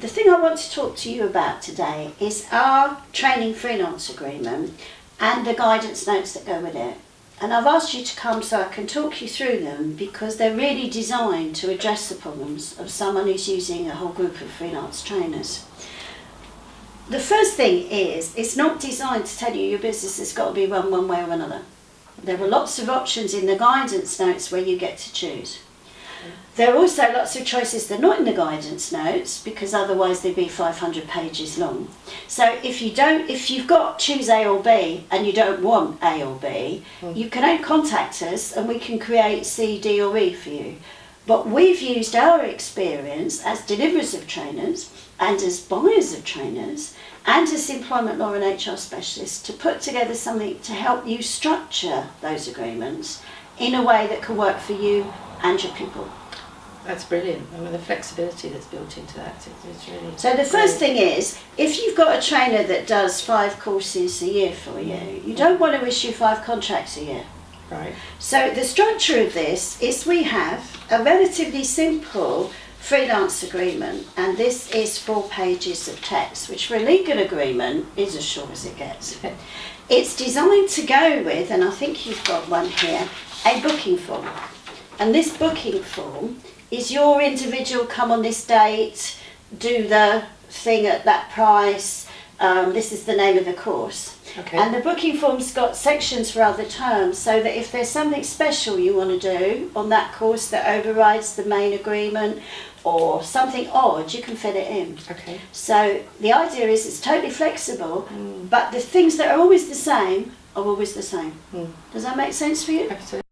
The thing I want to talk to you about today is our training freelance agreement and the guidance notes that go with it. And I've asked you to come so I can talk you through them because they're really designed to address the problems of someone who's using a whole group of freelance trainers. The first thing is, it's not designed to tell you your business has got to be run one way or another. There are lots of options in the guidance notes where you get to choose. There are also lots of choices that are not in the guidance notes because otherwise they'd be 500 pages long. So if you don't, if you've got choose A or B and you don't want A or B, mm. you can contact us and we can create C, D or E for you. But we've used our experience as deliverers of trainers and as buyers of trainers and as employment law and HR specialists to put together something to help you structure those agreements in a way that can work for you and your people. That's brilliant. I mean, the flexibility that's built into that is really. So the first thing is, if you've got a trainer that does five courses a year for you, you don't want to issue five contracts a year. Right. So the structure of this is we have a relatively simple freelance agreement, and this is four pages of text, which for a legal agreement is as short as it gets. It's designed to go with, and I think you've got one here, a booking form. And this booking form is your individual come on this date, do the thing at that price, um, this is the name of the course. Okay. And the booking form's got sections for other terms so that if there's something special you want to do on that course that overrides the main agreement or something odd, you can fit it in. Okay. So the idea is it's totally flexible, mm. but the things that are always the same are always the same. Mm. Does that make sense for you? Absolutely.